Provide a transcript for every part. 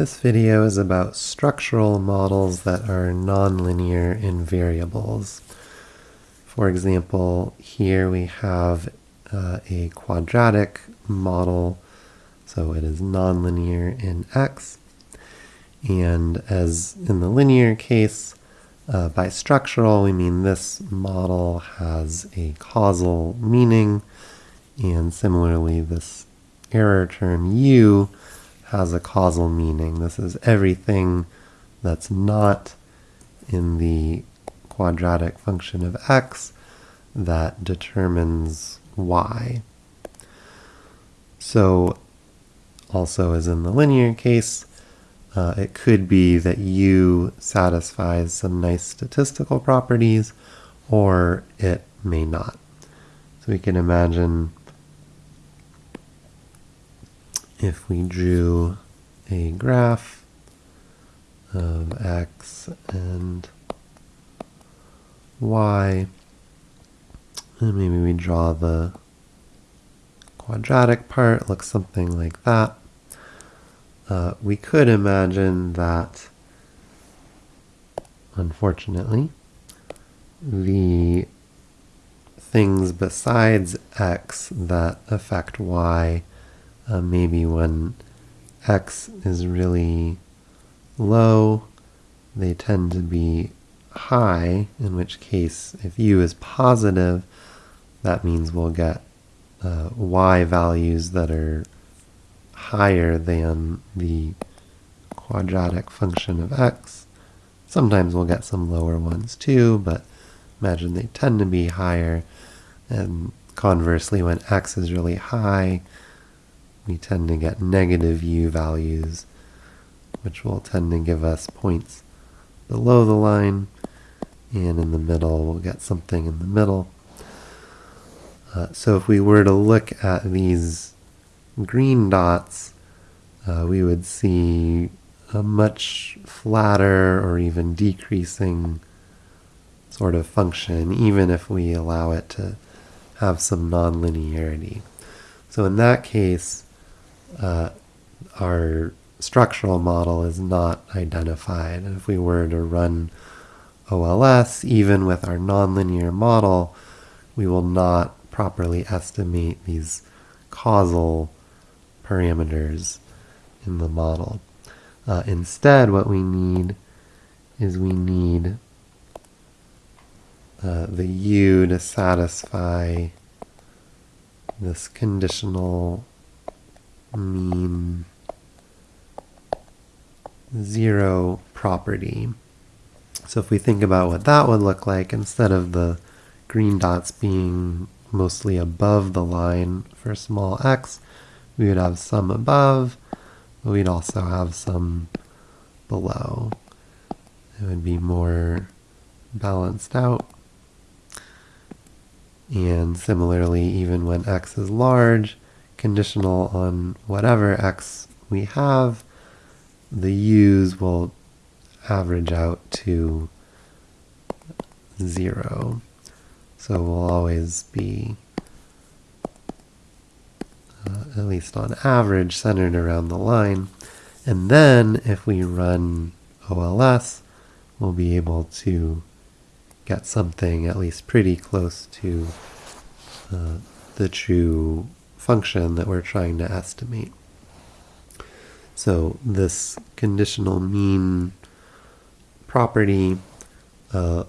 This video is about structural models that are nonlinear in variables. For example, here we have uh, a quadratic model, so it is nonlinear in x. And as in the linear case, uh, by structural, we mean this model has a causal meaning, and similarly, this error term u has a causal meaning. This is everything that's not in the quadratic function of x that determines y. So also as in the linear case, uh, it could be that u satisfies some nice statistical properties or it may not. So we can imagine if we drew a graph of x and y, and maybe we draw the quadratic part, looks something like that. Uh, we could imagine that, unfortunately, the things besides x that affect y uh, maybe when x is really low, they tend to be high, in which case, if u is positive, that means we'll get uh, y values that are higher than the quadratic function of x. Sometimes we'll get some lower ones too, but imagine they tend to be higher. And conversely, when x is really high, we tend to get negative u values, which will tend to give us points below the line, and in the middle we'll get something in the middle. Uh, so if we were to look at these green dots, uh, we would see a much flatter or even decreasing sort of function, even if we allow it to have some nonlinearity. So in that case, uh, our structural model is not identified. If we were to run OLS, even with our nonlinear model, we will not properly estimate these causal parameters in the model. Uh, instead, what we need is we need uh, the U to satisfy this conditional mean zero property. So if we think about what that would look like, instead of the green dots being mostly above the line for small x, we would have some above, but we'd also have some below. It would be more balanced out. And similarly, even when x is large, conditional on whatever x we have, the u's will average out to 0. So we'll always be, uh, at least on average, centered around the line. And then if we run OLS, we'll be able to get something at least pretty close to uh, the true function that we're trying to estimate. So this conditional mean property uh,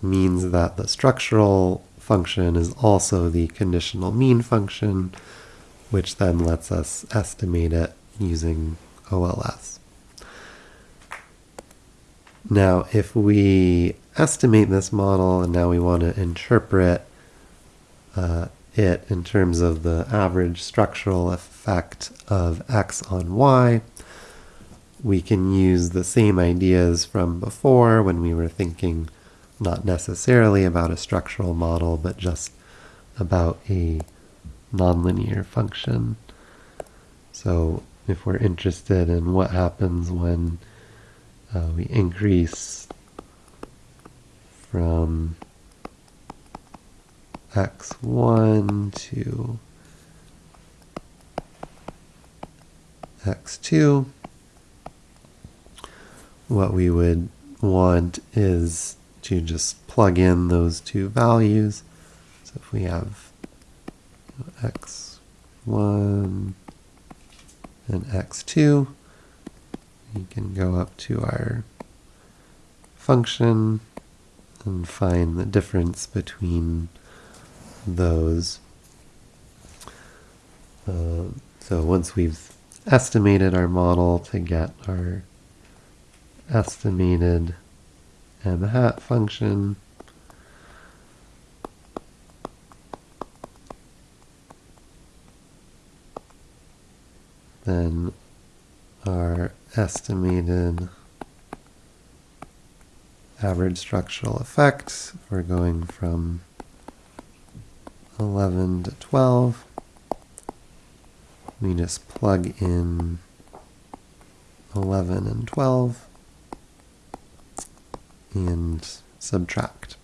means that the structural function is also the conditional mean function, which then lets us estimate it using OLS. Now, if we estimate this model and now we want to interpret uh, it in terms of the average structural effect of x on y. We can use the same ideas from before when we were thinking not necessarily about a structural model, but just about a nonlinear function. So if we're interested in what happens when uh, we increase from x1 to x2. what we would want is to just plug in those two values. So if we have x1 and x2, we can go up to our function and find the difference between those. Uh, so once we've estimated our model to get our estimated m hat function, then our estimated average structural effects. we're going from 11 to 12. We just plug in 11 and 12 and subtract.